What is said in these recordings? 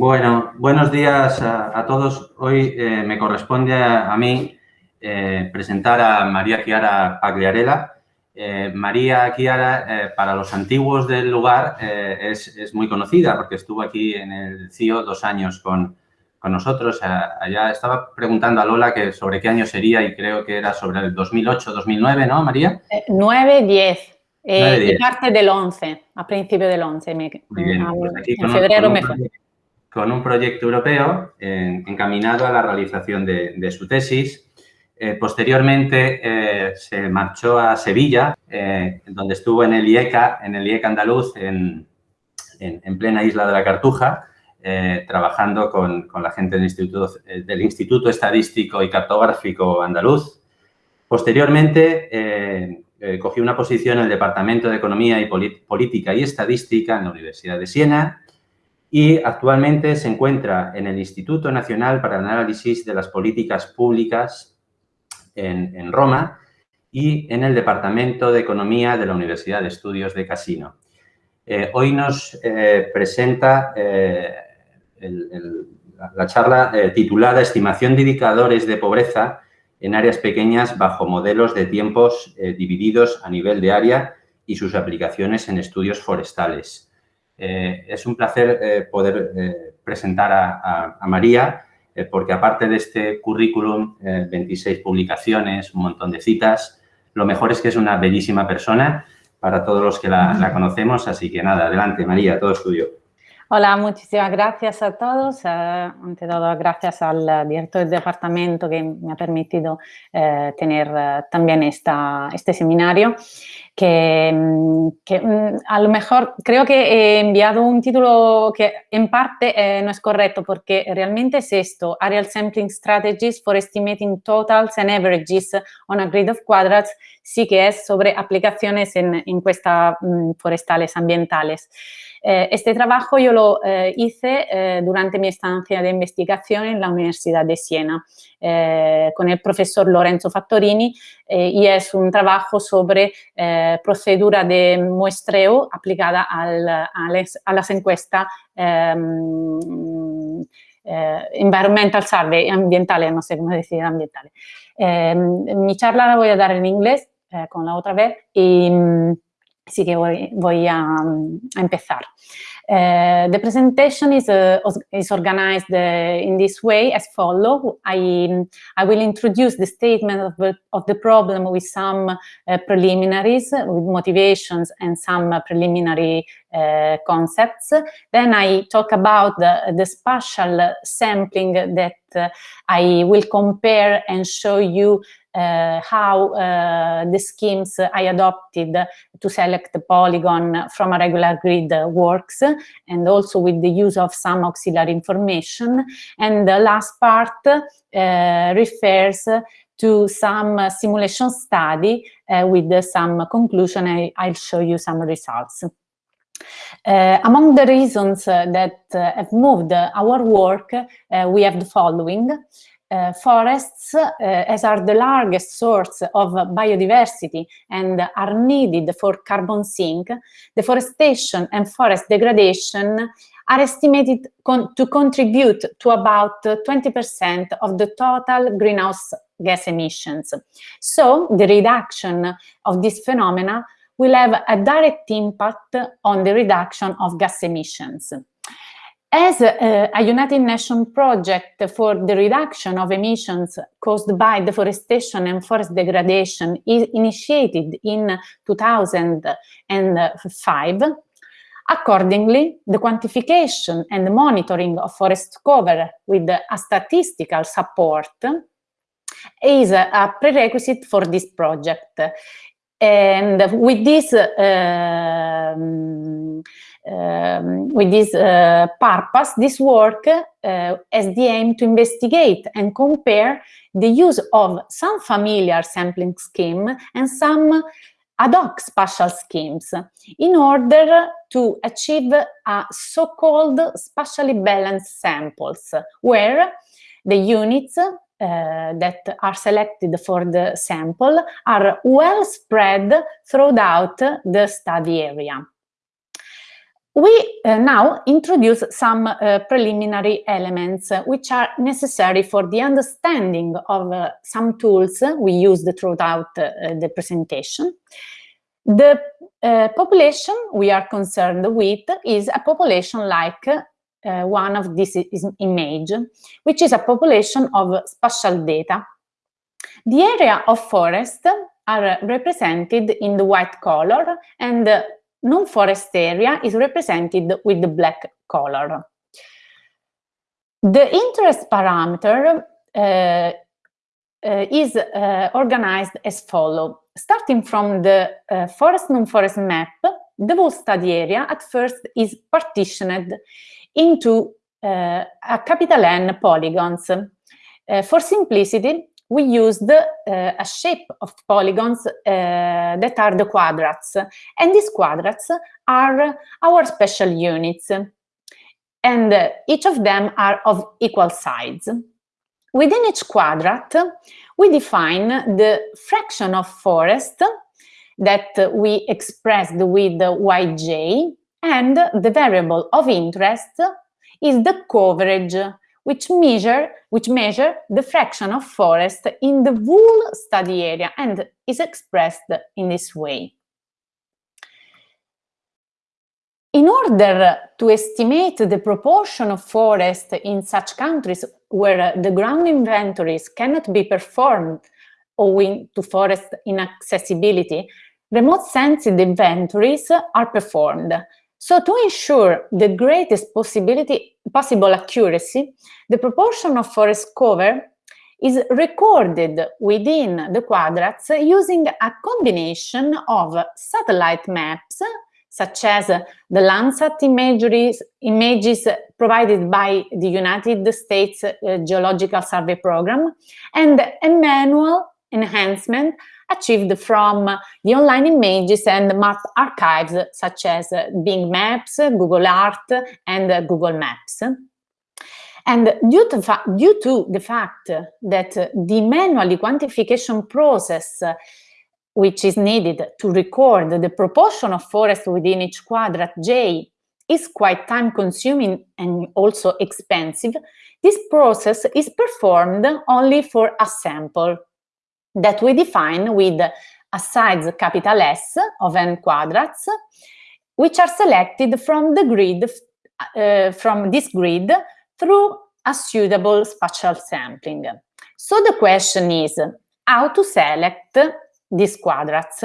Bueno, buenos días a, todos. Hoy eh, me corresponde a, mí eh, presentar a María Chiara Pagliarella. Eh, María Chiara, para los antiguos del lugar, es, muy conocida porque estuvo aquí en el CIO dos años con, nosotros. allá estaba preguntando a Lola que sobre qué año sería y creo que era sobre el 2008, 2009, ¿no, María? 9, 10. Eh, parte del 11, a principio del 11. Me, pues en febrero me fue con un proyecto europeo encaminado a la realización de, su tesis. Eh, posteriormente eh, se marchó a Sevilla, eh, donde estuvo en el IECA, en el IECA andaluz, en, plena isla de la Cartuja, trabajando con, la gente del Instituto, del Instituto Estadístico y Cartográfico Andaluz. Posteriormente cogió una posición en el Departamento de Economía y Política y Estadística en la Universidad de Siena, y actualmente se encuentra en el Instituto Nacional para el Análisis de las Políticas Públicas en, Roma y en el Departamento de Economía de la Universidad de Estudios de Casino. Eh, hoy nos eh, presenta eh, la charla titulada Estimación de indicadores de pobreza en áreas pequeñas bajo modelos de tiempos divididos a nivel de área y sus aplicaciones en estudios forestales. Eh, es un placer eh, poder eh, presentar a, María, porque aparte de este currículum, 26 publicaciones, un montón de citas, lo mejor es que es una bellísima persona para todos los que la, la conocemos, así que nada, adelante María, todo es tuyo. Hola, muchísimas gracias a todos. ante todo, gracias al director del departamento que me ha permitido tener también esta, este seminario que, mm, mm, a lo mejor creo que he enviado un título que en parte eh, no es correcto porque realmente es esto, Aerial Sampling Strategies for Estimating Totals and Averages on a Grid of Quadrats, sí que es sobre aplicaciones en encuestas mm, forestales ambientales. Eh, este trabajo yo lo eh, hice eh, durante mi estancia de investigación en la Universidad de Siena con el profesor Lorenzo Fattorini y es un trabajo sobre procedura de muestreo aplicada a, las encuestas em, environmental survey, ambientales, no sé cómo decir. Em, mi charla la voy a dar en inglés con la otra vez y Así que voy, voy a, a, empezar. Uh, the presentation is, uh, is organized uh, in this way as follow. I, I will introduce the statement of the, of the problem with some preliminaries, with motivations and some preliminary concepts. Then I talk about the, the spatial sampling that I will compare and show you how uh, the schemes I adopted to select the polygon from a regular grid works and also with the use of some auxiliary information. And the last part uh, refers to some simulation study with some conclusion. I, I'll show you some results. Uh, among the reasons uh, that uh, have moved our work, we have the following. Uh, forests, uh, as are the largest source of biodiversity and are needed for carbon sink, deforestation and forest degradation are estimated con to contribute to about 20% of the total greenhouse gas emissions. So the reduction of this phenomena will have a direct impact on the reduction of gas emissions. As a, a, United Nations project for the reduction of emissions caused by deforestation and forest degradation is initiated in 2005, accordingly, the quantification and monitoring of forest cover with a statistical support is a prerequisite for this project. And with this uh, um, with this uh, purpose, this work uh, has the aim to investigate and compare the use of some familiar sampling scheme and some ad hoc spatial schemes in order to achieve a so-called spatially balanced samples where the units uh, that are selected for the sample are well spread throughout the study area. We uh, now introduce some uh, preliminary elements uh, which are necessary for the understanding of uh, some tools we used throughout uh, the presentation. The uh, population we are concerned with is a population like one of this image, which is a population of spatial data. The area of forest are represented in the white color and non-forest area is represented with the black color. The interest parameter uh, uh, is uh, organized as follows. Starting from the uh, forest non-forest map, the whole study area at first is partitioned into uh, a capital N polygons. Uh, for simplicity, we used uh, a shape of polygons uh, that are the quadrats. And these quadrats are our special units. And uh, each of them are of equal size. Within each quadrat, we define the fraction of forest that we expressed with yj, and the variable of interest is the coverage which measure, which measure the fraction of forest in the whole study area and is expressed in this way. In order to estimate the proportion of forest in such countries where the ground inventories cannot be performed owing to forest inaccessibility, remote sensing inventories are performed so to ensure the greatest possibility, possible accuracy, the proportion of forest cover is recorded within the quadrats using a combination of satellite maps, such as the Landsat images provided by the United States uh, Geological Survey Program, and a manual enhancement achieved from the online images and map archives such as Bing Maps, Google Earth, and Google Maps. And due to, due to the fact that the manual quantification process which is needed to record the proportion of forest within each quadrat J is quite time consuming and also expensive, this process is performed only for a sample that we define with a size capital S of n quadrats, which are selected from the grid, uh, from this grid through a suitable spatial sampling. So the question is how to select these quadrats.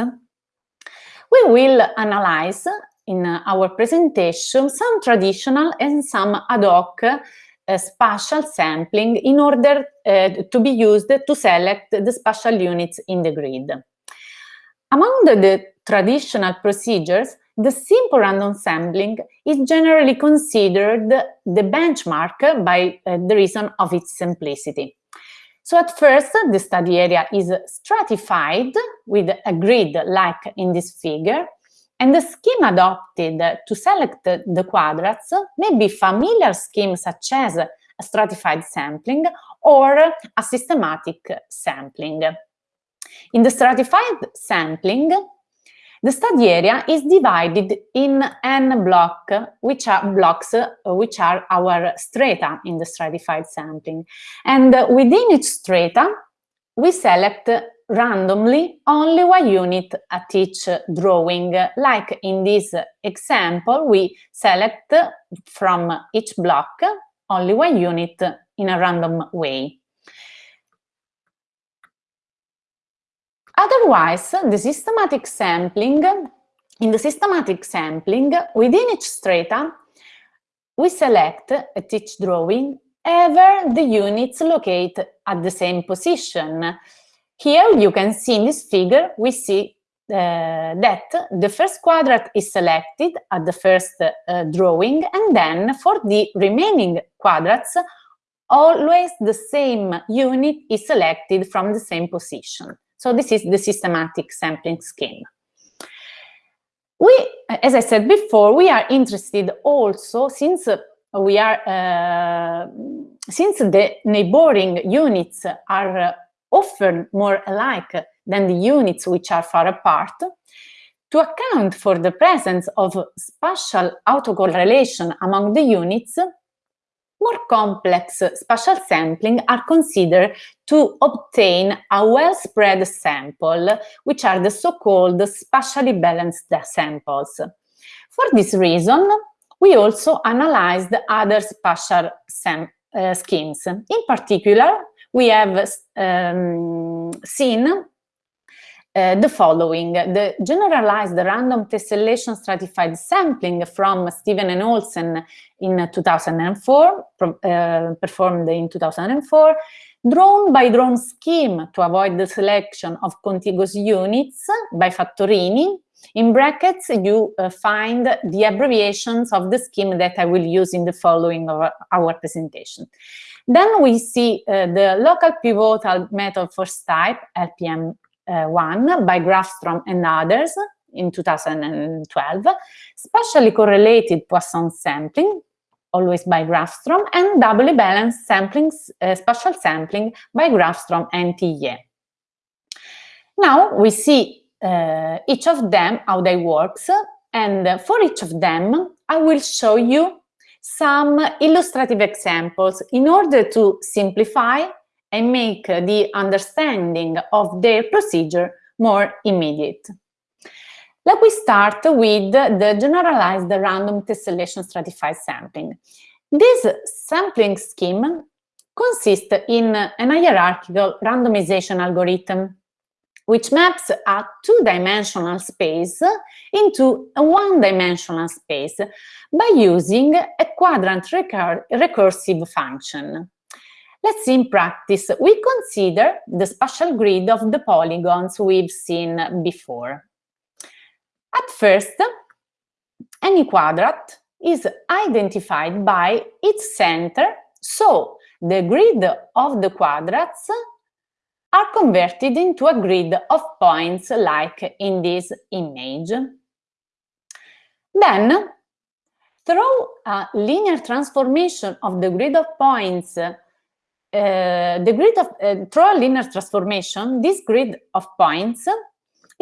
We will analyze in our presentation some traditional and some ad hoc uh, spatial sampling in order uh, to be used to select the spatial units in the grid. Among the, the traditional procedures, the simple random sampling is generally considered the benchmark by uh, the reason of its simplicity. So at first, the study area is stratified with a grid like in this figure, and the scheme adopted to select the quadrats may be familiar schemes such as a stratified sampling or a systematic sampling. In the stratified sampling, the study area is divided in n block, which are blocks, which are our strata in the stratified sampling. And within each strata, we select randomly only one unit at each drawing. Like in this example, we select from each block only one unit in a random way. Otherwise, the systematic sampling, in the systematic sampling, within each strata, we select at each drawing ever the units locate at the same position. Here you can see in this figure, we see uh, that the first quadrant is selected at the first uh, drawing and then for the remaining quadrats, always the same unit is selected from the same position. So this is the systematic sampling scheme. We, as I said before, we are interested also since we are, uh, since the neighboring units are often more alike than the units which are far apart, to account for the presence of spatial autocorrelation among the units, more complex spatial sampling are considered to obtain a well-spread sample, which are the so-called spatially balanced samples. For this reason, we also analyzed other spatial uh, schemes. In particular, we have um, seen uh, the following. The generalized random tessellation stratified sampling from Steven and Olsen in 2004, uh, performed in 2004, drawn by drone scheme to avoid the selection of contiguous units by Fattorini. In brackets, you uh, find the abbreviations of the scheme that I will use in the following of our presentation. Then we see uh, the local pivotal method for type, LPM uh, one by Grafstrom and others in 2012, spatially correlated Poisson sampling, always by Grafstrom, and doubly balanced sampling, uh, spatial sampling by Grafstrom and Tillé. Now we see uh, each of them, how they works, and for each of them, I will show you some illustrative examples in order to simplify and make the understanding of their procedure more immediate. Let me start with the generalized random tessellation stratified sampling. This sampling scheme consists in an hierarchical randomization algorithm which maps a two-dimensional space into a one-dimensional space by using a quadrant recur recursive function. Let's see in practice. We consider the spatial grid of the polygons we've seen before. At first, any quadrat is identified by its center, so the grid of the quadrats are converted into a grid of points like in this image. Then, through a linear transformation of the grid of points uh, the grid of uh, through a linear transformation, this grid of points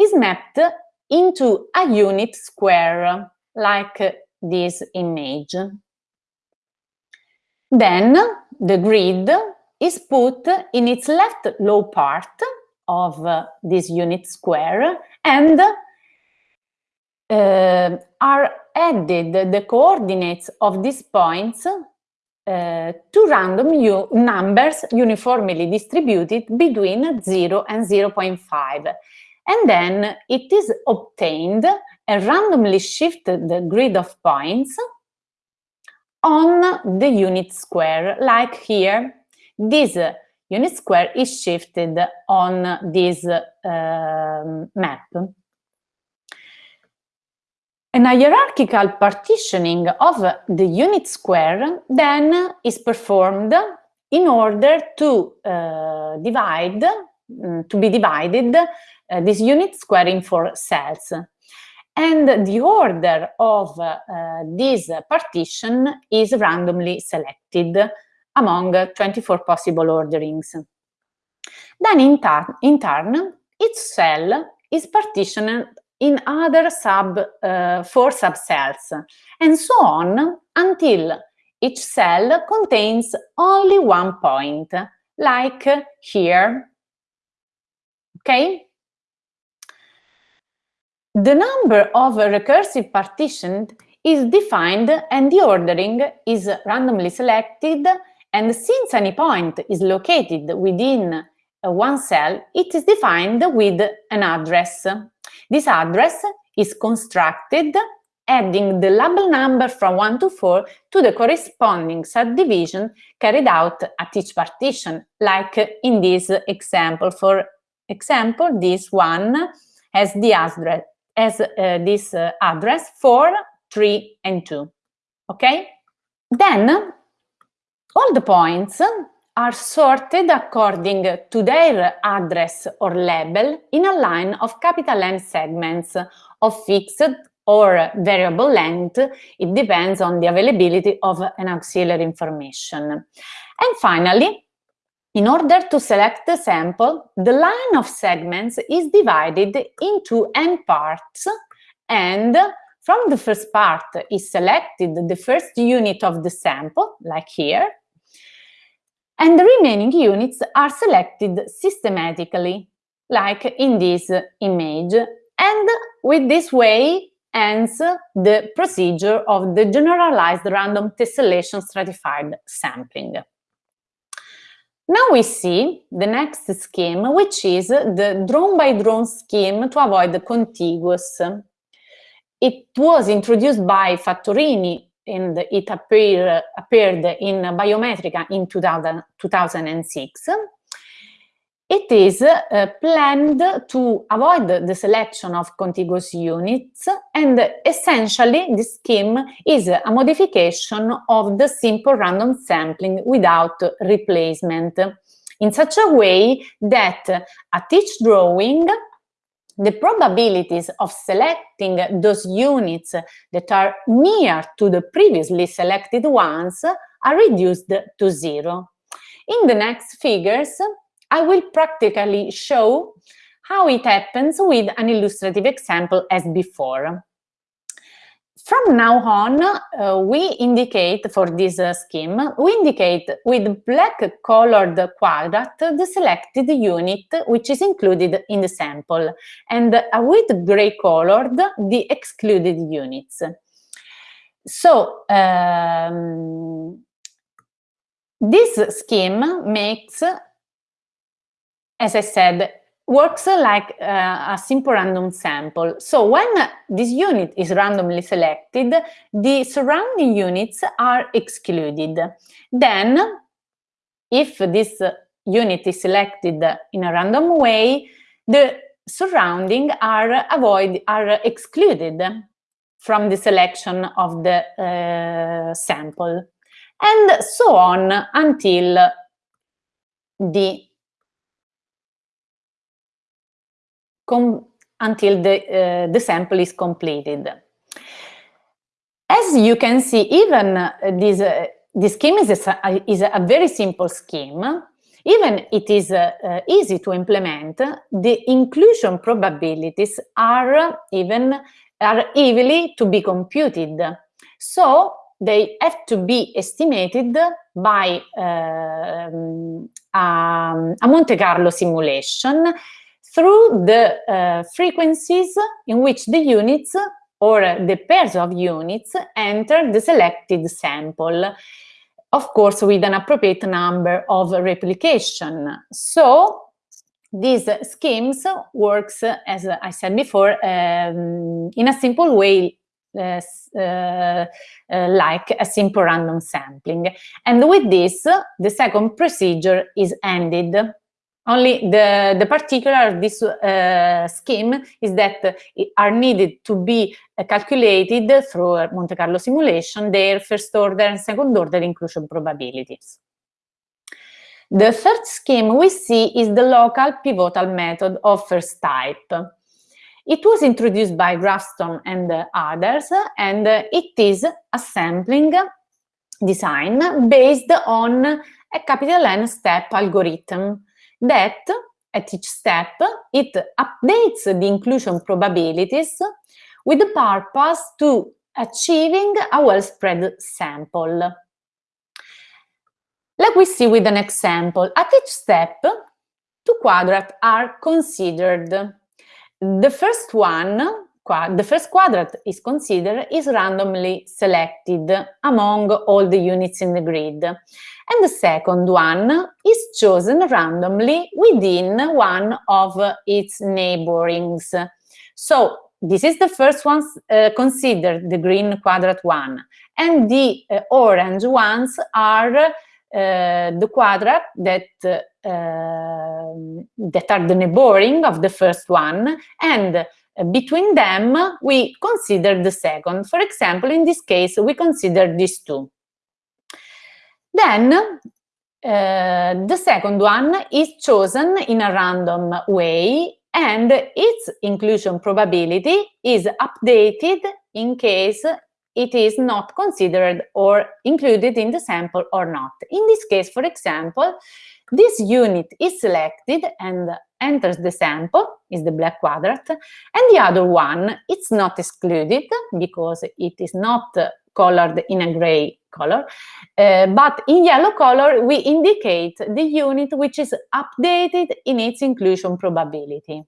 is mapped into a unit square, like this image. Then the grid is put in its left low part of uh, this unit square and uh, are added the coordinates of these points uh, two random numbers uniformly distributed between 0 and 0.5. And then it is obtained a randomly shifted grid of points on the unit square, like here. This unit square is shifted on this uh, map. An hierarchical partitioning of the unit square then is performed in order to uh, divide, um, to be divided uh, this unit square in four cells. And the order of uh, this partition is randomly selected among 24 possible orderings. Then in, in turn, each cell is partitioned in other sub uh, four subcells, and so on until each cell contains only one point, like here. Okay? The number of recursive partitions is defined and the ordering is randomly selected and since any point is located within one cell, it is defined with an address. This address is constructed adding the label number from 1 to 4 to the corresponding subdivision carried out at each partition, like in this example. For example, this one has the address, has uh, this uh, address 4, 3, and 2. Okay? Then, all the points are sorted according to their address or label in a line of capital N segments of fixed or variable length. It depends on the availability of an auxiliary information. And finally, in order to select the sample, the line of segments is divided into n parts and from the first part is selected the first unit of the sample, like here, and the remaining units are selected systematically, like in this image. And with this way ends the procedure of the generalized random tessellation stratified sampling. Now we see the next scheme, which is the drone by drone scheme to avoid the contiguous. It was introduced by Fattorini and it appear, appeared in Biometrika in 2000, 2006. It is uh, planned to avoid the selection of contiguous units and essentially this scheme is a modification of the simple random sampling without replacement in such a way that at each drawing the probabilities of selecting those units that are near to the previously selected ones are reduced to zero. In the next figures, I will practically show how it happens with an illustrative example as before. From now on, uh, we indicate for this uh, scheme, we indicate with black colored quadrat the selected unit which is included in the sample and with gray colored the excluded units. So, um, this scheme makes, as I said, works like uh, a simple random sample. So when this unit is randomly selected, the surrounding units are excluded. Then, if this unit is selected in a random way, the surrounding are avoid are excluded from the selection of the uh, sample and so on until the until the, uh, the sample is completed. As you can see, even uh, this, uh, this scheme is a, is a very simple scheme. Even it is uh, uh, easy to implement, the inclusion probabilities are even are easily to be computed. So they have to be estimated by uh, um, a Monte Carlo simulation through the uh, frequencies in which the units or the pairs of units enter the selected sample, of course with an appropriate number of replication. So these schemes works, as I said before, um, in a simple way uh, uh, like a simple random sampling. And with this, the second procedure is ended. Only the, the particular this uh, scheme is that are needed to be uh, calculated through Monte Carlo simulation their first order and second order inclusion probabilities. The third scheme we see is the local pivotal method of first type. It was introduced by Grafstrom and others, and it is a sampling design based on a capital N step algorithm that at each step it updates the inclusion probabilities with the purpose to achieving a well-spread sample. Like we see with an example, at each step, two quadrats are considered. The first one, the first quadrant is considered is randomly selected among all the units in the grid and the second one is chosen randomly within one of its neighborings. So this is the first one uh, considered the green quadrant one and the uh, orange ones are uh, the quadrat that uh, that are the neighboring of the first one and between them we consider the second. For example, in this case, we consider these two. Then uh, the second one is chosen in a random way and its inclusion probability is updated in case it is not considered or included in the sample or not. In this case, for example, this unit is selected and enters the sample, is the black quadrant, and the other one, it's not excluded because it is not colored in a gray color, uh, but in yellow color we indicate the unit which is updated in its inclusion probability.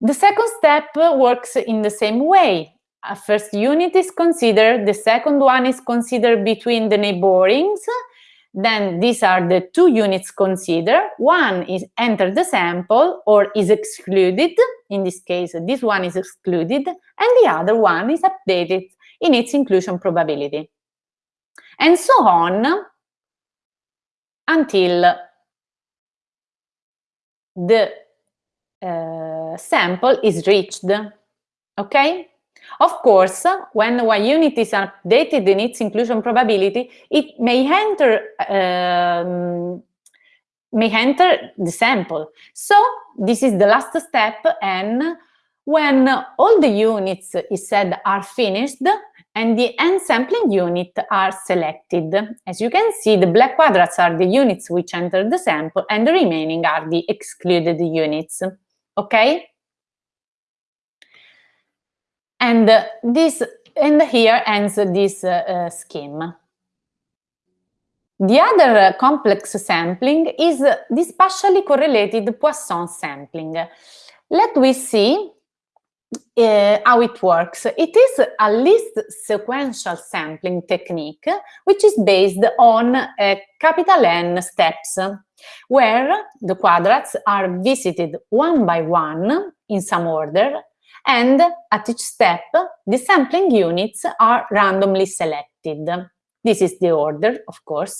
The second step works in the same way. A first unit is considered, the second one is considered between the neighborings, then these are the two units considered. One is enter the sample or is excluded. In this case, this one is excluded, and the other one is updated in its inclusion probability. And so on until the uh, sample is reached, okay? Of course, when one unit is updated in its inclusion probability, it may enter um, may enter the sample. So this is the last step, and when all the units is said are finished, and the end sampling unit are selected. As you can see, the black quadrats are the units which enter the sample and the remaining are the excluded units. Okay? And this and here ends this uh, scheme. The other complex sampling is the spatially correlated Poisson sampling. Let we see uh, how it works. It is a least sequential sampling technique, which is based on uh, capital N steps, where the quadrats are visited one by one in some order, and at each step, the sampling units are randomly selected. This is the order, of course.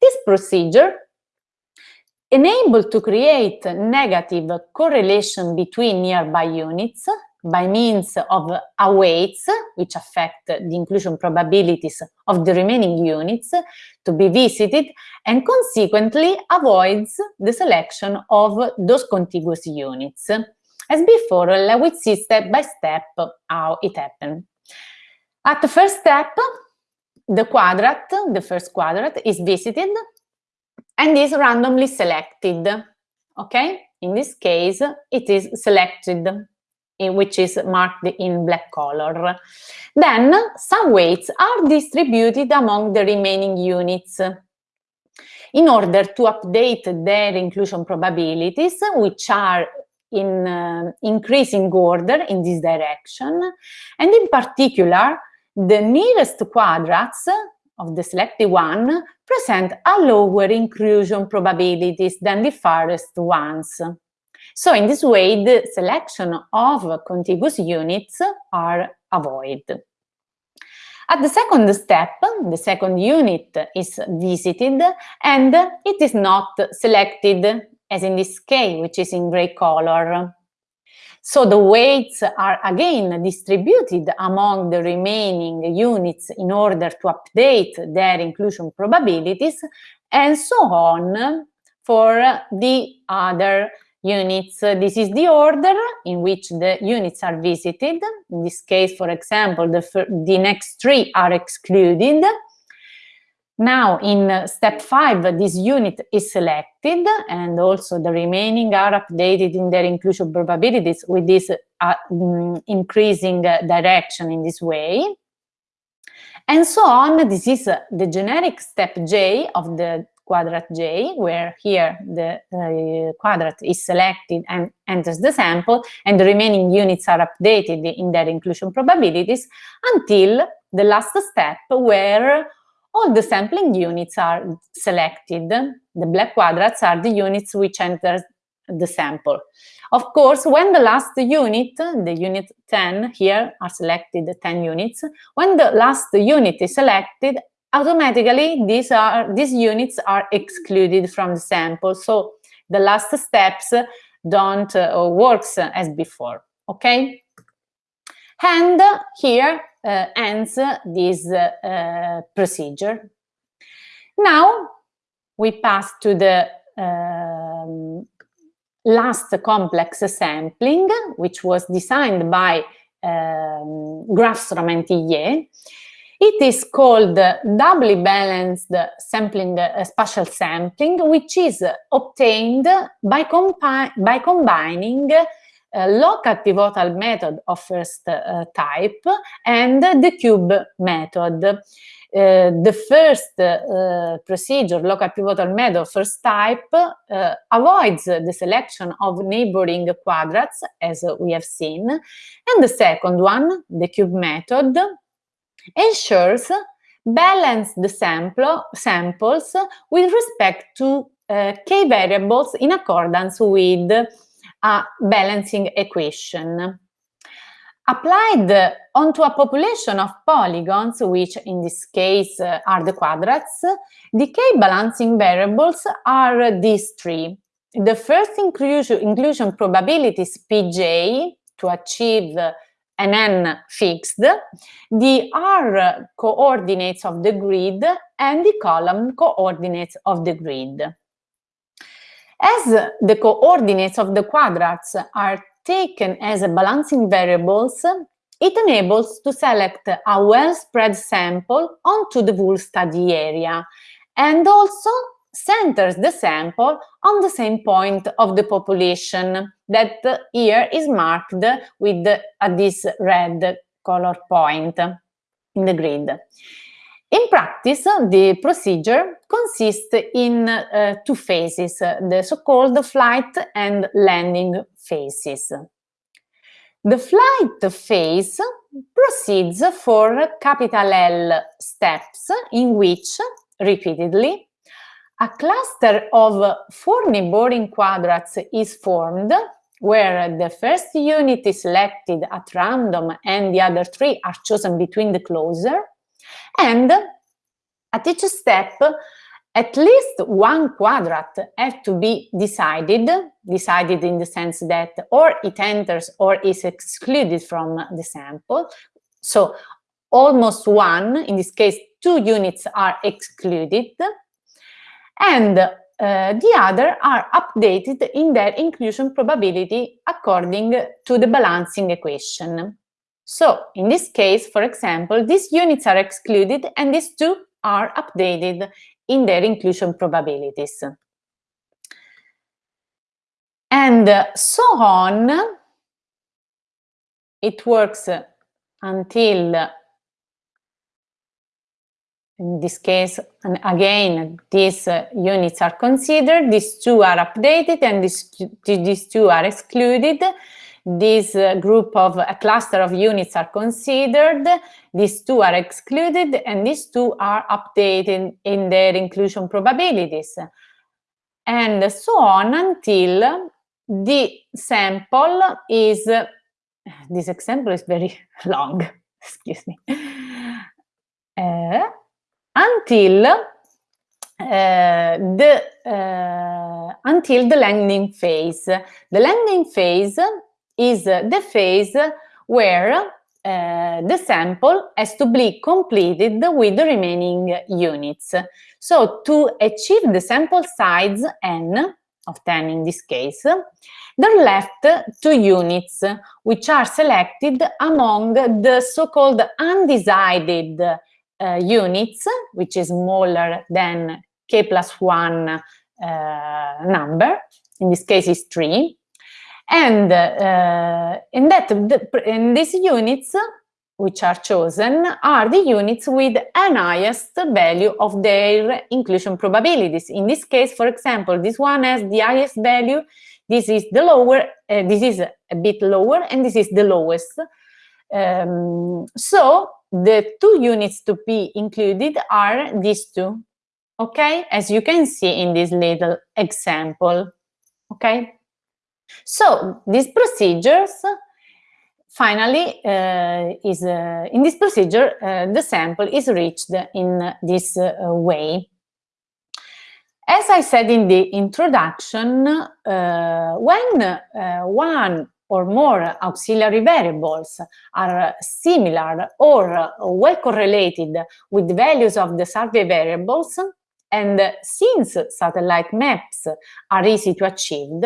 This procedure enables to create negative correlation between nearby units by means of aweights, which affect the inclusion probabilities of the remaining units to be visited, and consequently avoids the selection of those contiguous units. As before, let us see step by step how it happened. At the first step, the quadrat, the first quadrat, is visited and is randomly selected. Okay? In this case, it is selected which is marked in black color. Then some weights are distributed among the remaining units in order to update their inclusion probabilities, which are in uh, increasing order in this direction. And in particular, the nearest quadrats of the selected one present a lower inclusion probabilities than the farthest ones. So in this way, the selection of contiguous units are avoided. At the second step, the second unit is visited and it is not selected, as in this case, which is in gray color. So the weights are again distributed among the remaining units in order to update their inclusion probabilities and so on for the other units. This is the order in which the units are visited. In this case, for example, the, the next three are excluded. Now, in step five, this unit is selected and also the remaining are updated in their inclusion probabilities with this uh, mm, increasing direction in this way. And so on, this is the generic step J of the quadrat J, where here the uh, quadrat is selected and enters the sample, and the remaining units are updated in their inclusion probabilities until the last step where all the sampling units are selected. The black quadrats are the units which enter the sample. Of course, when the last unit, the unit 10 here are selected 10 units, when the last unit is selected, automatically these are these units are excluded from the sample so the last steps don't uh, works as before okay and here uh, ends this uh, procedure. Now we pass to the um, last complex sampling which was designed by um, Graf-Ström It is called doubly balanced sampling, uh, spatial sampling, which is obtained by, by combining local pivotal method of first uh, type and the cube method. Uh, the first uh, procedure, local pivotal method, first type, uh, avoids the selection of neighboring quadrats, as we have seen, and the second one, the cube method, ensures balance the sample, samples with respect to uh, k variables in accordance with a balancing equation. Applied onto a population of polygons, which in this case uh, are the quadrats, decay balancing variables are these three. The first inclusion, inclusion probability is Pj to achieve an n fixed, the r coordinates of the grid, and the column coordinates of the grid. As the coordinates of the quadrats are taken as balancing variables, it enables to select a well-spread sample onto the whole study area and also centers the sample on the same point of the population that here is marked with this red color point in the grid. In practice, the procedure consists in uh, two phases, the so-called flight and landing phases. The flight phase proceeds for capital L steps in which, repeatedly, a cluster of four neighboring quadrats is formed where the first unit is selected at random and the other three are chosen between the closer and at each step, at least one quadrat has to be decided, decided in the sense that or it enters or is excluded from the sample. So almost one, in this case, two units are excluded, and uh, the other are updated in their inclusion probability according to the balancing equation. So in this case, for example, these units are excluded and these two are updated in their inclusion probabilities. And so on, it works until, in this case, and again, these uh, units are considered, these two are updated and these, these two are excluded, this uh, group of a cluster of units are considered, these two are excluded, and these two are updated in their inclusion probabilities. And so on until the sample is, this example is very long, excuse me, uh, until uh, the uh, until the landing phase. The landing phase is the phase where uh, the sample has to be completed with the remaining units. So to achieve the sample size n, of 10 in this case, there are left two units, which are selected among the so-called undecided uh, units, which is smaller than k plus 1 uh, number, in this case is 3, and uh, in that, in these units, which are chosen, are the units with an highest value of their inclusion probabilities. In this case, for example, this one has the highest value, this is the lower, uh, this is a bit lower, and this is the lowest. Um, so the two units to be included are these two, okay? As you can see in this little example, okay? So these procedures finally uh, is uh, in this procedure uh, the sample is reached in this uh, way. As I said in the introduction, uh, when uh, one or more auxiliary variables are similar or well correlated with values of the survey variables, and since satellite maps are easy to achieve,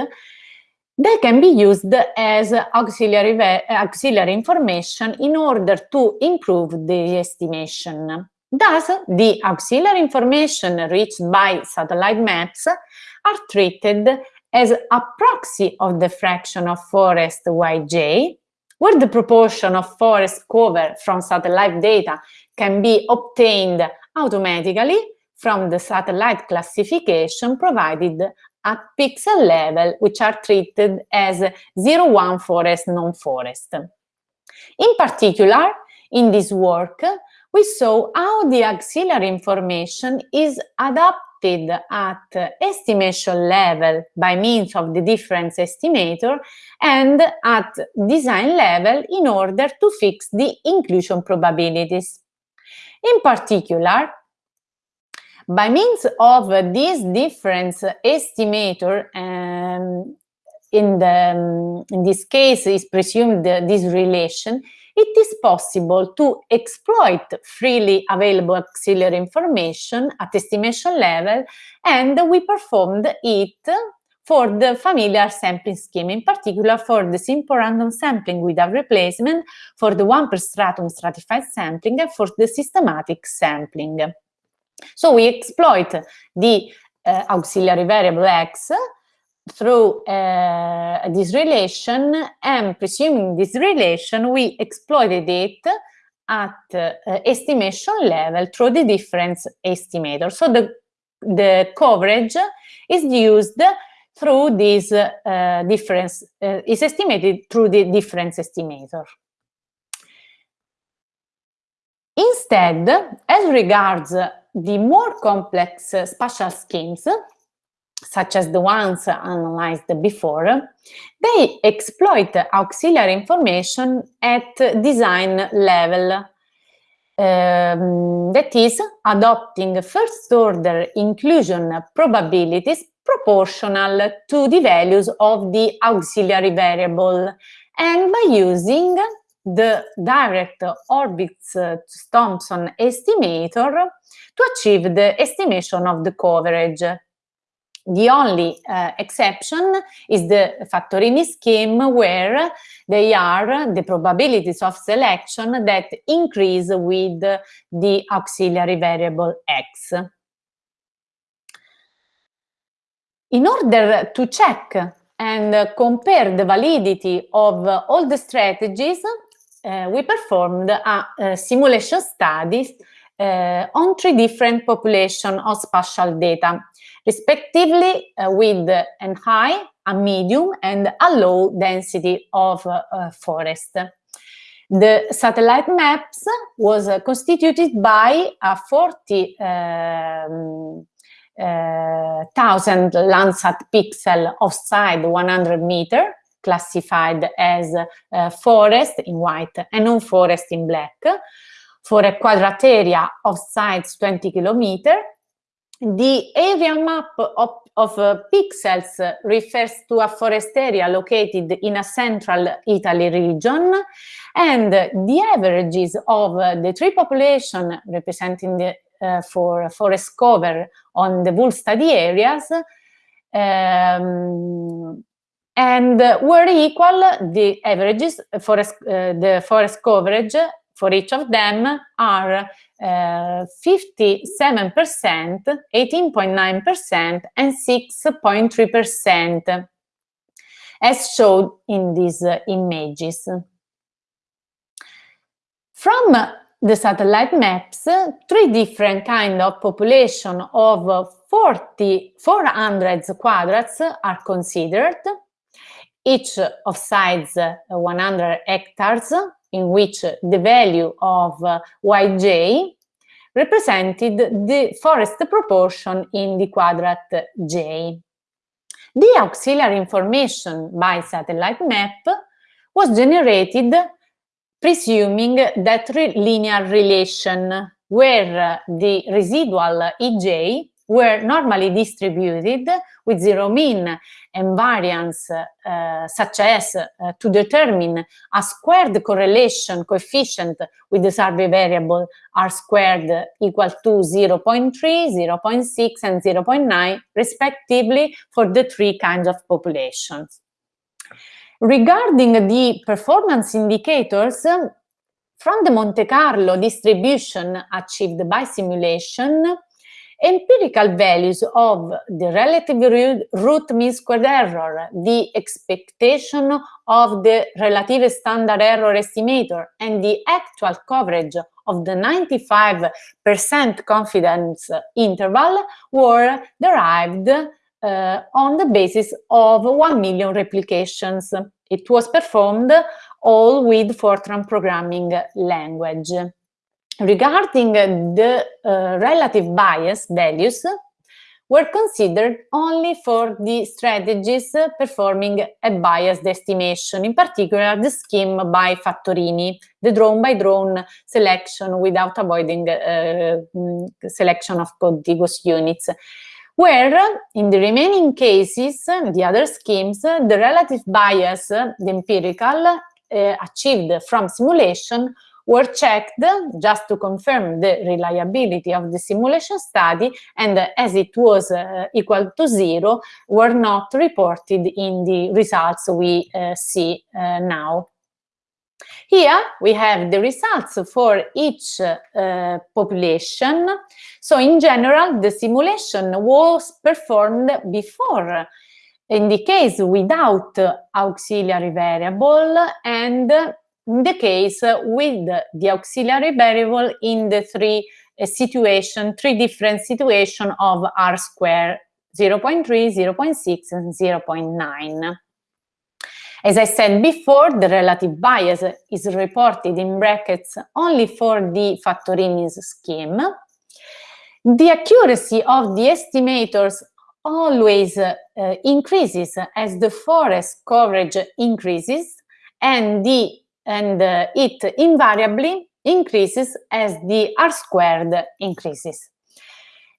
they can be used as auxiliary, auxiliary information in order to improve the estimation. Thus, the auxiliary information reached by satellite maps are treated as a proxy of the fraction of forest Yj, where the proportion of forest cover from satellite data can be obtained automatically from the satellite classification provided at pixel level, which are treated as 0-1 forest non-forest. In particular, in this work, we saw how the auxiliary information is adapted at estimation level by means of the difference estimator and at design level in order to fix the inclusion probabilities. In particular, by means of this difference estimator, um, in, the, in this case is presumed this relation, it is possible to exploit freely available auxiliary information at estimation level and we performed it for the familiar sampling scheme, in particular for the simple random sampling without replacement, for the one per stratum stratified sampling, and for the systematic sampling. So we exploit the uh, auxiliary variable x through uh, this relation and presuming this relation we exploited it at uh, estimation level through the difference estimator. So the, the coverage is used through this uh, difference, uh, is estimated through the difference estimator. Instead, as regards the more complex spatial schemes, such as the ones analyzed before, they exploit auxiliary information at design level. Um, that is, adopting first-order inclusion probabilities proportional to the values of the auxiliary variable and by using the direct Horvitz-Thompson estimator to achieve the estimation of the coverage. The only uh, exception is the Fattorini scheme where they are the probabilities of selection that increase with the auxiliary variable x. In order to check and compare the validity of all the strategies, uh, we performed a, a simulation study uh, on three different population of spatial data, respectively uh, with a high, a medium, and a low density of uh, forest. The satellite maps was constituted by a 40 um, uh, Landsat pixel offside 100 meter, classified as uh, forest in white and non-forest in black, for a quadrat area of size 20 kilometer. The area map of, of uh, pixels refers to a forest area located in a central Italy region and the averages of the three population representing the uh, for forest cover on the wool study areas um, and were equal the averages forest uh, the forest coverage for each of them are 57%, 18.9%, and 6.3%, as shown in these uh, images. From the satellite maps, three different kind of population of 40, 400 quadrats are considered, each of size 100 hectares, in which the value of uh, yj represented the forest proportion in the quadrat j. The auxiliary information by satellite map was generated presuming that re linear relation where the residual ej were normally distributed with zero mean and variance uh, such as uh, to determine a squared correlation coefficient with the survey variable r squared equal to 0 0.3, 0 0.6 and 0 0.9 respectively for the three kinds of populations. Regarding the performance indicators, from the Monte Carlo distribution achieved by simulation, empirical values of the relative root mean squared error, the expectation of the relative standard error estimator, and the actual coverage of the 95% confidence interval were derived uh, on the basis of 1 million replications. It was performed all with Fortran programming language. Regarding the uh, relative bias values, were considered only for the strategies performing a biased estimation, in particular the scheme by Fattorini, the draw by draw selection without avoiding uh, mm, selection of contiguous units where in the remaining cases, the other schemes, the relative bias, the empirical, uh, achieved from simulation were checked just to confirm the reliability of the simulation study and as it was uh, equal to zero were not reported in the results we uh, see uh, now. Here we have the results for each uh, population. So in general, the simulation was performed before in the case without auxiliary variable and the case with the auxiliary variable in the three uh, situation, three different situation of R square 0 0.3, 0 0.6 and 0 0.9. As I said before, the relative bias is reported in brackets only for the Fattorini's scheme. The accuracy of the estimators always uh, increases as the forest coverage increases and the and uh, it invariably increases as the R squared increases.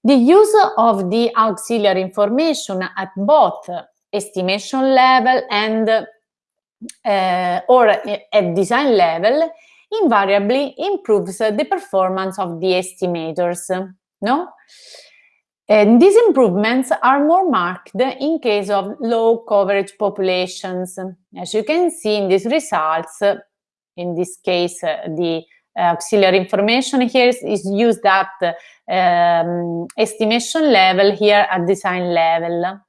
The use of the auxiliary information at both estimation level and uh, or at design level invariably improves the performance of the estimators, no? And these improvements are more marked in case of low coverage populations. As you can see in these results, in this case, uh, the auxiliary information here is, is used at um, estimation level, here at design level.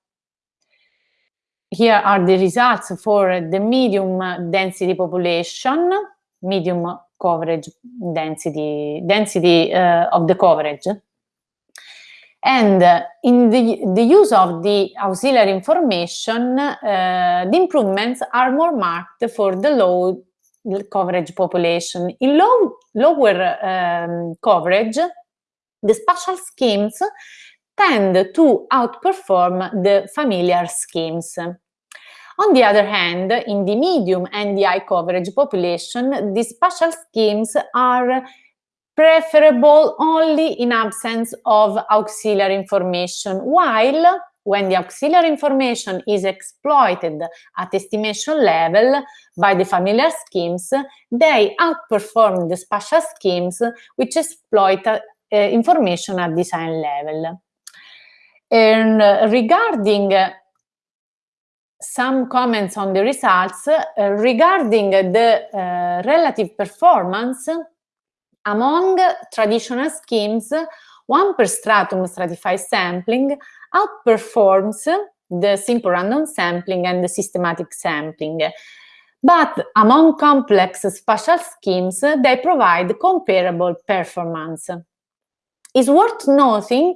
Here are the results for the medium density population, medium coverage density, density uh, of the coverage. And uh, in the, the use of the auxiliary information, uh, the improvements are more marked for the low coverage population. In low, lower um, coverage, the spatial schemes tend to outperform the familiar schemes. On the other hand, in the medium and the high coverage population, the spatial schemes are preferable only in absence of auxiliary information, while when the auxiliary information is exploited at estimation level by the familiar schemes, they outperform the spatial schemes which exploit uh, information at design level. And uh, regarding uh, some comments on the results, uh, regarding the uh, relative performance among traditional schemes, one per stratum stratified sampling outperforms the simple random sampling and the systematic sampling. But among complex spatial schemes, they provide comparable performance. It's worth noting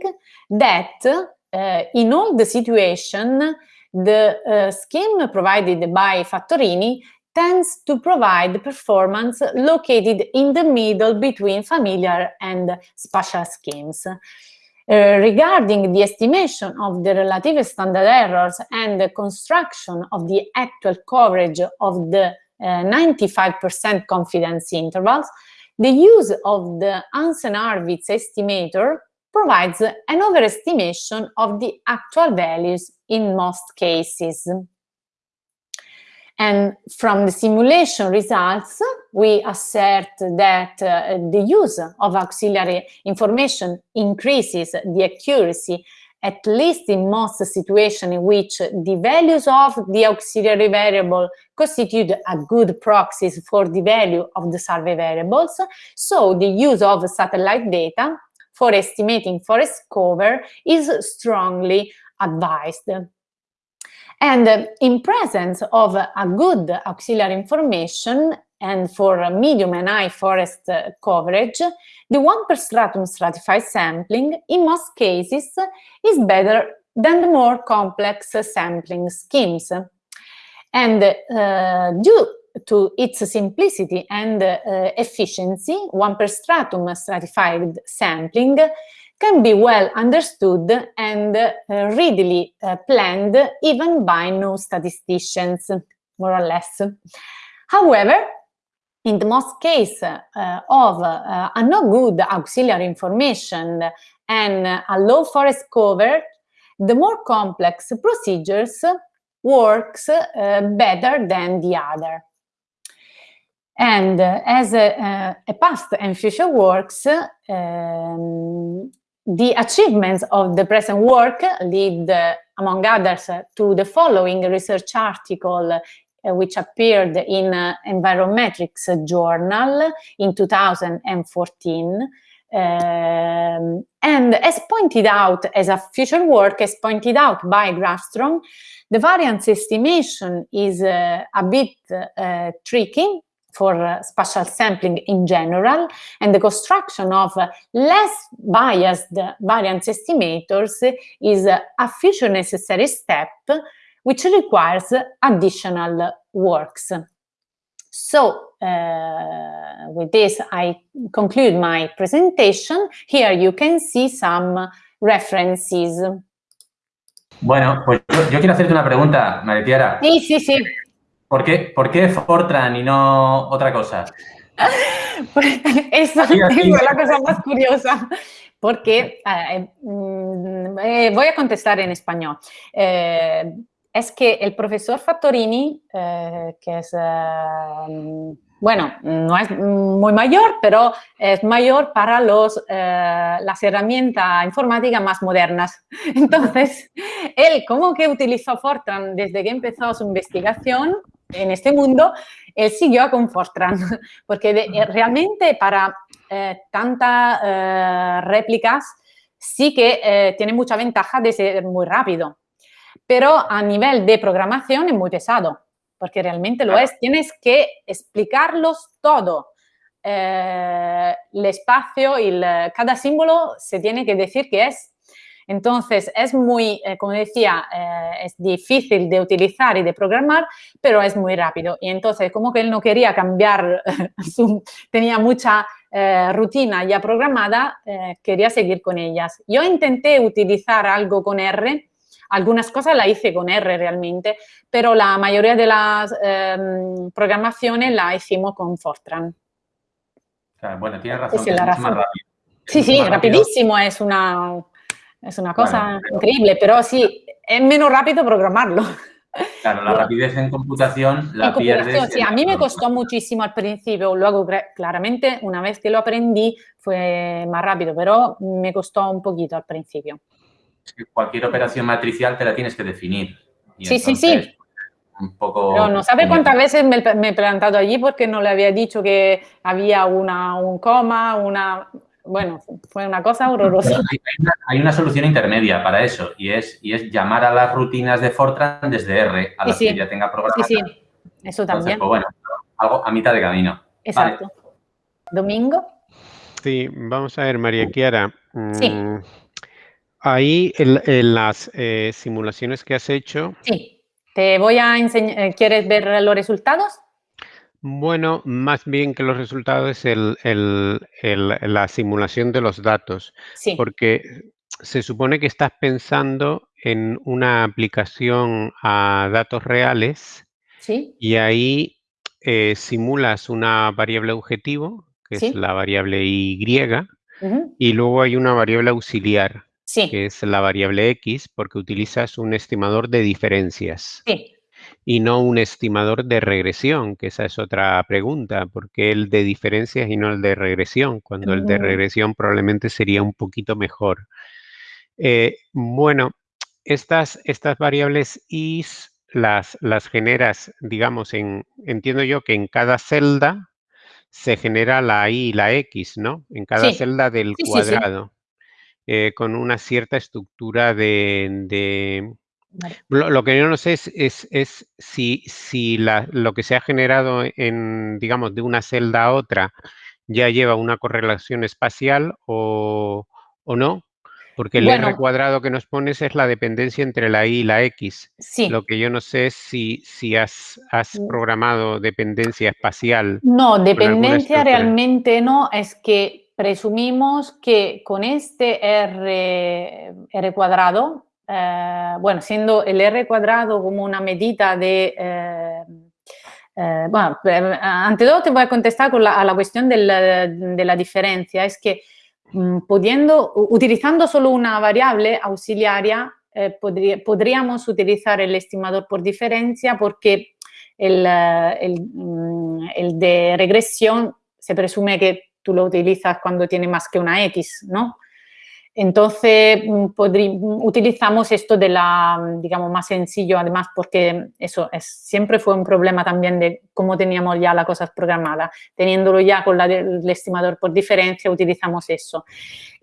that uh, in all the situation, the uh, scheme provided by Fattorini tends to provide performance located in the middle between familiar and spatial schemes. Uh, regarding the estimation of the relative standard errors and the construction of the actual coverage of the 95% uh, confidence intervals, the use of the Hansen-Hurwitz estimator provides an overestimation of the actual values in most cases. And from the simulation results, we assert that uh, the use of auxiliary information increases the accuracy at least in most situations in which the values of the auxiliary variable constitute a good proxies for the value of the survey variables. So the use of satellite data for estimating forest cover is strongly advised. And in presence of a good auxiliary information, and for medium and high forest coverage, the one per stratum stratified sampling in most cases is better than the more complex sampling schemes. And uh, due to its simplicity and uh, efficiency, one per stratum stratified sampling can be well understood and uh, readily uh, planned even by no statisticians, more or less. However, in the most case uh, of uh, a no good auxiliary information and a low forest cover, the more complex procedures works uh, better than the other. And uh, as a, a, past and future works, um, the achievements of the present work lead, uh, among others, to the following research article uh, which appeared in uh, Environmetrics journal in 2014. Um, and as pointed out as a future work, as pointed out by Grafstrom, the variance estimation is uh, a bit uh, tricky for uh, spatial sampling in general, and the construction of less biased variance estimators is a future necessary step which requires additional works. So uh, with this, I conclude my presentation. Here you can see some references. Bueno, pues yo, yo quiero hacerte una pregunta, María Chiara. Sí, sí, sí. ¿Por qué, ¿Por qué Fortran y no otra cosa? Pues eso es la cosa más curiosa, porque eh, mm, eh, voy a contestar en español. Eh, es que el profesor Fattorini, que es, bueno, no es muy mayor, pero es mayor para los, las herramientas informáticas más modernas. Entonces, él como que utilizó Fortran desde que empezó su investigación en este mundo, él siguió con Fortran, porque realmente para tantas réplicas sí que tiene mucha ventaja de ser muy rápido pero a nivel de programación es muy pesado, porque realmente lo es. Tienes que explicarlos todo. Eh, el espacio y cada símbolo se tiene que decir qué es. Entonces, es muy, eh, como decía, eh, es difícil de utilizar y de programar, pero es muy rápido. Y entonces, como que él no quería cambiar, tenía mucha rutina ya programada, quería seguir con ellas. Yo intenté utilizar algo con R, algunas cosas la hice con R realmente, pero la mayoría de las em, programaciones la hicimos con Fortran. bueno, tienes razón, sí, Sí, sí, rapidísimo, es una, es una cosa increíble, pero sí, es menos rápido programarlo. Claro, la rapidez en computación la pierdes. Sí, a mí me costó muchísimo al principio, luego claramente una vez que lo aprendí fue más rápido, pero me costó un poquito al principio cualquier operación matricial te la tienes que definir. sí, sí, sí. Un poco... Pero no sabe cuántas veces me, he plantado allí porque no le había dicho que había una, un coma, una... Bueno, fue una cosa horrorosa. Hay una, solución intermedia para eso y es, y es llamar a las rutinas de Fortran desde R, a las que ya tenga programado. Sí, sí, eso también. pues bueno, algo a mitad de camino. Exacto. ¿Domingo? Sí, vamos a ver, María Chiara. Sí. Mm, Ahí en, las eh, simulaciones que has hecho. Sí, te voy a enseñar. Eh, ¿Quieres ver los resultados? Bueno, más bien que los resultados es la simulación de los datos. Sí. Porque se supone que estás pensando en una aplicación a datos reales. Sí. Y ahí eh, simulas una variable objetivo, que es la variable Y, y luego hay una variable auxiliar, que es la variable X, porque utilizas un estimador de diferencias. Sí. Y no un estimador de regresión, que esa es otra pregunta, porque el de diferencias y no el de regresión, cuando el de regresión probablemente sería un poquito mejor. Eh, bueno, estas, estas variables is las, las generas, digamos, en, entiendo yo que en cada celda se genera la y la x, ¿no? En cada celda del cuadrado, eh, con una cierta estructura de... Lo, que yo no sé es, es, si, si la, lo que se ha generado en, digamos, de una celda a otra ya lleva una correlación espacial o, o no, porque el R cuadrado que nos pones es la dependencia entre la Y y la X. Sí. Lo que yo no sé es si, si has, has mm. programado dependencia espacial. No, dependencia realmente no, es que presumimos que con este R, R cuadrado, eh, bueno, siendo el R cuadrado como una medida de... Eh, eh, bueno, ante todo te voy a contestar con la, a la cuestión de la diferencia, es que Mm, pudiendo, utilizando solo una variable auxiliaria, eh, podríamos utilizar el estimador por diferencia porque el, eh, mm, el, de regresión se presume que tú lo utilizas cuando tiene más que una X, ¿no? Entonces, mm, utilizamos esto de la, digamos, más sencillo, además, porque eso es, siempre fue un problema también de cómo teníamos ya las cosas programadas. Teniéndolo ya con el estimador por diferencia, utilizamos eso.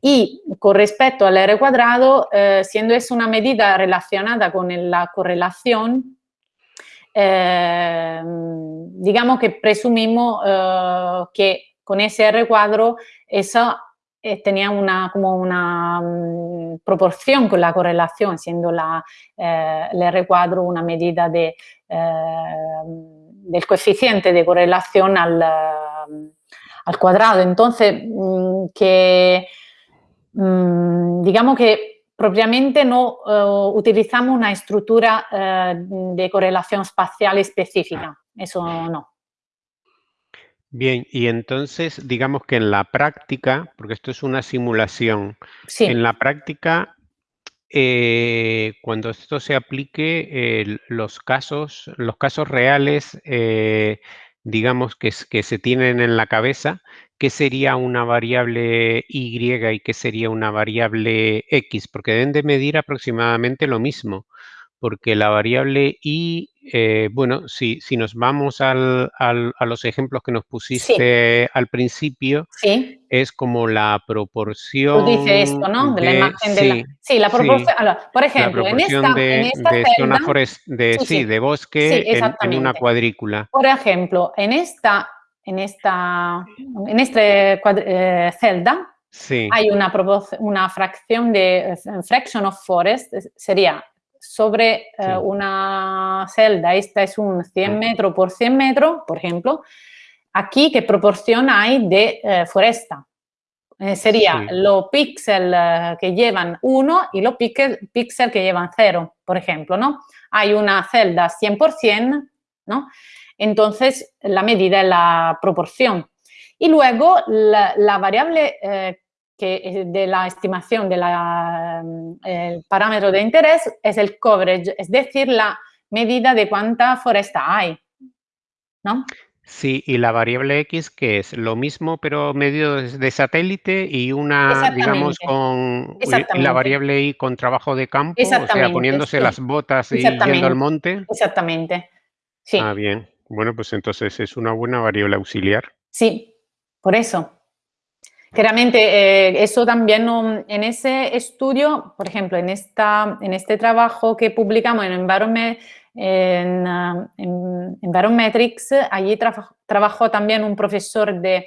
Y con respecto al R cuadrado, eh, siendo eso una medida relacionada con la correlación, eh, digamos que presumimos eh, que con ese R cuadro esa eh, tenía una, como una mm, proporción con la correlación, siendo la, eh, el R cuadro una medida de, eh, del coeficiente de correlación al, al cuadrado. Entonces, mm, que mm, digamos que propiamente no utilizamos una estructura de correlación espacial específica, eso no. Bien, y entonces digamos que en la práctica, porque esto es una simulación, en la práctica, eh, cuando esto se aplique, los, casos, los casos reales, eh, digamos que, que se tienen en la cabeza, ¿qué sería una variable Y y qué sería una variable X? Porque deben de medir aproximadamente lo mismo porque la variable y, eh, bueno, si, si nos vamos al, a los ejemplos que nos pusiste al principio, es como la proporción... Tú dices esto, ¿no? De, la imagen de la... Sí, la proporción... por ejemplo, en esta, de, en esta de zona de, sí, de bosque en, una cuadrícula. Por ejemplo, en esta, en esta, en este eh, celda, hay una, una fracción de eh, fraction of forest, sería sobre eh, una celda, esta es un 100 metros por 100 metros, por ejemplo, aquí qué proporción hay de eh, foresta. Eh, sería los píxeles que llevan 1 y los píxeles que llevan 0, por ejemplo, ¿no? Hay una celda 100%, ¿no? Entonces, la medida es la proporción. Y luego, la, variable que de la estimación del mm, parámetro de interés es el coverage, es decir, la medida de cuánta foresta hay, ¿no? Sí, y la variable X que es lo mismo pero medio de satélite y una, digamos, con la variable Y con trabajo de campo, o sea, poniéndose las botas y yendo al monte. Exactamente, sí. Ah, bien. Bueno, pues entonces es una buena variable auxiliar. Sí, por eso. Claramente, eh, eso también en ese estudio, por ejemplo, en, esta, en este trabajo que publicamos en, Environment, en, uh, Environmetrics, allí trabajó también un profesor de,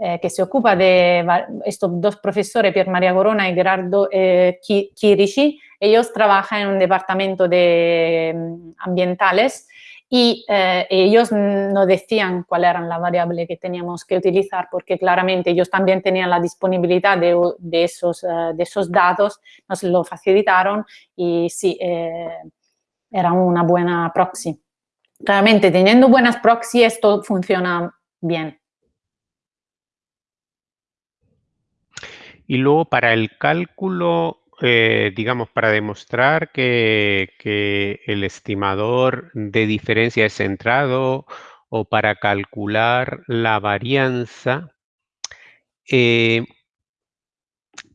eh, que se ocupa de estos dos profesores, Pier María Corona y Gerardo eh, Chirici. Ellos trabajan en un departamento de mm, ambientales y eh, ellos nos decían cuál eran la variable que teníamos que utilizar porque claramente ellos también tenían la disponibilidad de, esos, eh, de esos datos, nos lo facilitaron y sí, eh, era una buena proxy. Claramente, teniendo buenas proxy, esto funciona bien. Y luego para el cálculo eh, digamos, para demostrar que, el estimador de diferencia es centrado o para calcular la varianza, eh,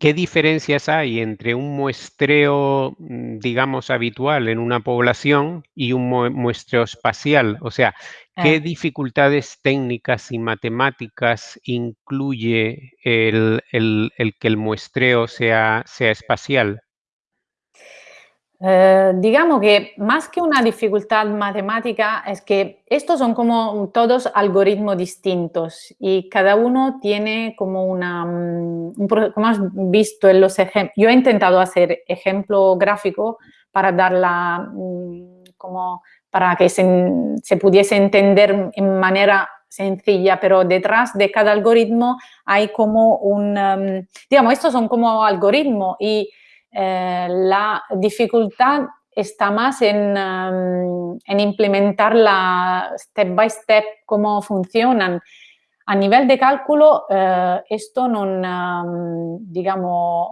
¿qué diferencias hay entre un muestreo, mm, digamos, habitual en una población y un muestreo espacial? O sea, ¿qué dificultades técnicas y matemáticas incluye el, que el muestreo sea, sea espacial? Eh, digamos que más que una dificultad matemática es que estos son como todos algoritmos distintos y cada uno tiene como una, mm, como has visto en los ejemplos, yo he intentado hacer ejemplo gráfico para darla mm, como para que se, pudiese entender en manera sencilla, pero detrás de cada algoritmo hay como un, mm, digamos, estos son como algoritmos y eh, la dificultad está más en, um, en, implementar la step by step cómo funcionan. A nivel de cálculo, eh, esto no, um, digamos,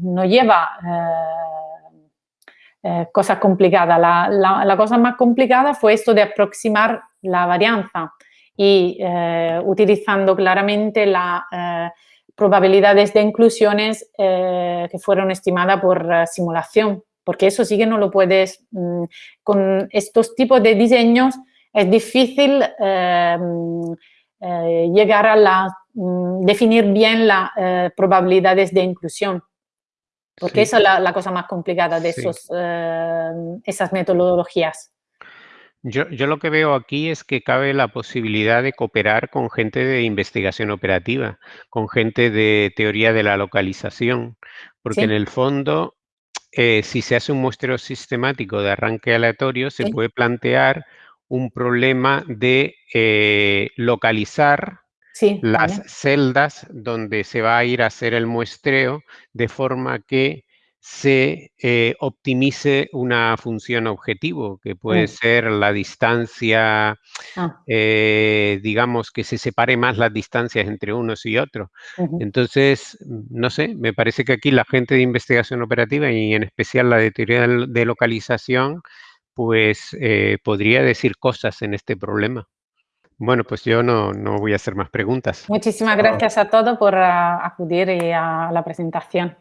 no lleva eh, cosas complicadas. La, la, cosa más complicada fue esto de aproximar la varianza y utilizando claramente la probabilidades de inclusiones eh, que fueron estimadas por eh, simulación, porque eso sí que no lo puedes, mm, con estos tipos de diseños es difícil eh, llegar a la, mm, definir bien las probabilidades de inclusión, porque esa es la, cosa más complicada de esos, esas metodologías. Yo, lo que veo aquí es que cabe la posibilidad de cooperar con gente de investigación operativa, con gente de teoría de la localización, porque en el fondo, eh, si se hace un muestreo sistemático de arranque aleatorio, se puede plantear un problema de eh, localizar las celdas donde se va a ir a hacer el muestreo de forma que se eh, optimice una función objetivo, que puede ser la distancia, ah. eh, digamos, que se separe más las distancias entre unos y otros. Entonces, no sé, me parece que aquí la gente de investigación operativa y en especial la de teoría de localización, pues eh, podría decir cosas en este problema. Bueno, pues yo no, no, voy a hacer más preguntas. Muchísimas gracias a todos por ah, acudir a la presentación.